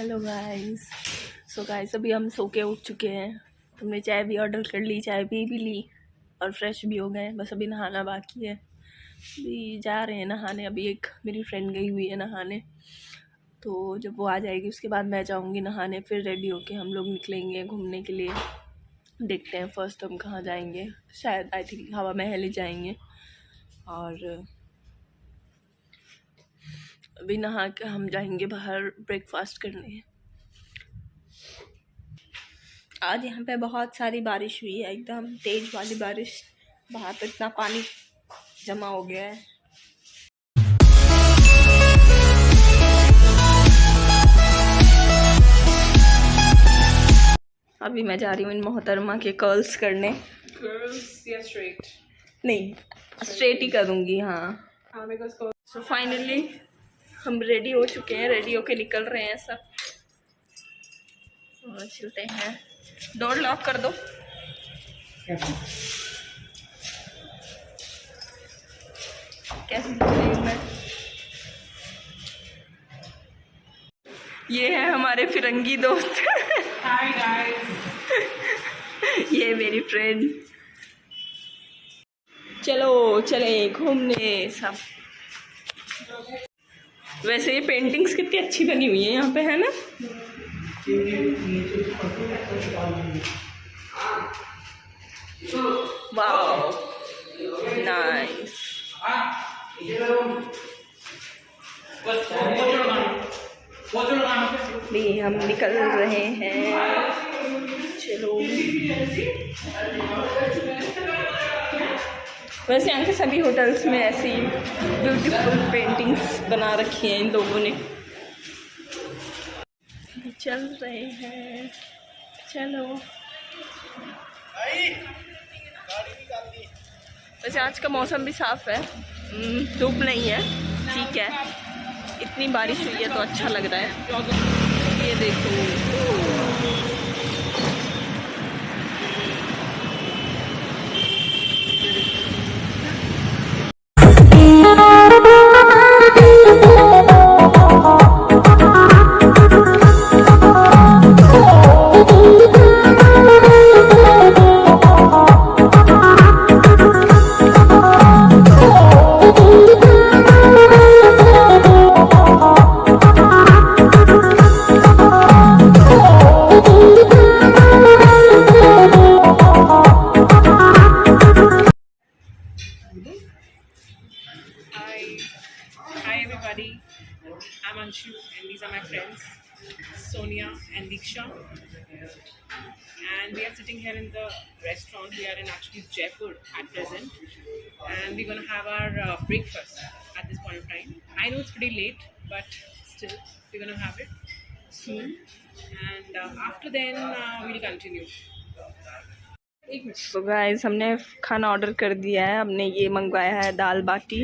Hello guys so guys अभी हम सो के उठ चुके हैं। हमने चाय भी ऑर्डर कर ली, चाय पी भी ली और फ्रेश भी हो गए बस अभी नहाना बाकी है। अभी जा रहे हैं नहाने। अभी एक मेरी फ्रेंड गई हुई है नहाने। तो जब वो आ जाएगी, उसके बाद मैं जाऊँगी नहाने। फिर रेडी होके हम लोग निकलेंगे घूमने के लिए। देखते हैं फ़र्स्ट हम कहाँ जाएँगे। शायद आई थिंक हवा महल ही जाएँगे। और अभी नहा के हम जाएँगे बाहर ब्रेकफास्ट करने। आज यहाँ पे बहुत सारी बारिश हुई है एकदम तेज वाली बारिश। बाहर तो इतना पानी जमा हो गया है। अभी मैं जा रही हूँ इन मोहतरमा के कर्ल्स करने। कर्ल्स या स्ट्रेट नहीं स्ट्रेट ही करूँगी हाँ। हाँ सो फाइनली हम रेडी हो चुके हैं रेडी होके निकल रहे हैं सब। और चलते हैं। डोर लॉक कर दो। कैसे ये है हमारे फिरंगी दोस्त। हाय गाइस ये मेरी फ्रेंड चलो चले घूमने सब। वैसे ये पेंटिंग्स कितनी अच्छी बनी हुई है यहाँ पे, है ना? नाइस भी हम निकल रहे हैं। चलो। वैसे यहाँ के सभी होटल्स में ऐसी ब्यूटीफुल पेंटिंग्स बना रखी हैं इन लोगों ने। चल रहे हैं। चलो। वैसे आज का मौसम भी साफ़ है। हम्म, धूप नहीं है ठीक है। इतनी बारिश हुई है तो अच्छा लग रहा है। ये देखो। Thank you. Sonia and Diksha. And we are sitting here in the restaurant. We are in actually Jaipur at present. And we're gonna have our uh, breakfast at this point of time. I know it's pretty late, but still, we're gonna have it soon. And uh, after then, uh, we'll continue. Minute guys हमने खाना order कर दिया है हमने ये मंगवाया है दाल बाटी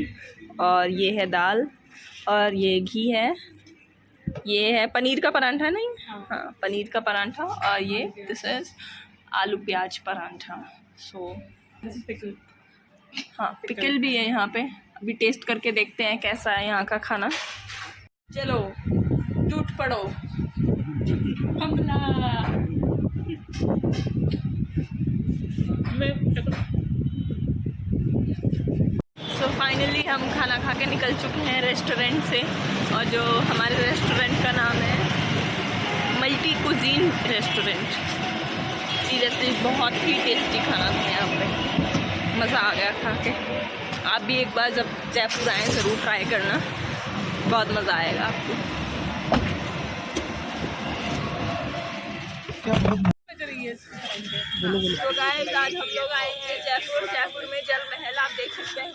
और ये है दाल और ये घी है ये है पनीर का परांठा नहीं? हाँ। पनीर का परांठा और ये दिस इज़ आलू प्याज परांठा। सो हाँ पिकल भी है यहाँ पे। अभी टेस्ट करके देखते हैं कैसा है यहाँ का खाना। चलो टूट पड़ो। हमला मैं सो फाइनली हम खाना खा के निकल चुके हैं रेस्टोरेंट से और जो हमारे रेस्टोरेंट का नाम है मल्टी कुजीन रेस्टोरेंट। सीरियसली बहुत ही टेस्टी खाना था यहाँ पे। मज़ा आ गया खा के। आप भी एक बार जब जयपुर आएँ, ज़रूर ट्राई करना। बहुत मज़ा आएगा आपको। तो गाइस आज हम लोग आए हैं जयपुर। जयपुर में जल महल, आप देख सकते हैं।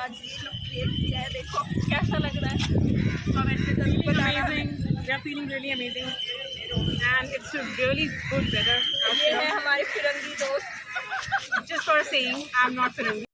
आज ये लुक क्रिएट किया है देखो कैसा लग रहा है कमेंट में ज़रूर बताना ये है. हमारे फिरंगी दोस्त Just for saying, I'm not Firangi.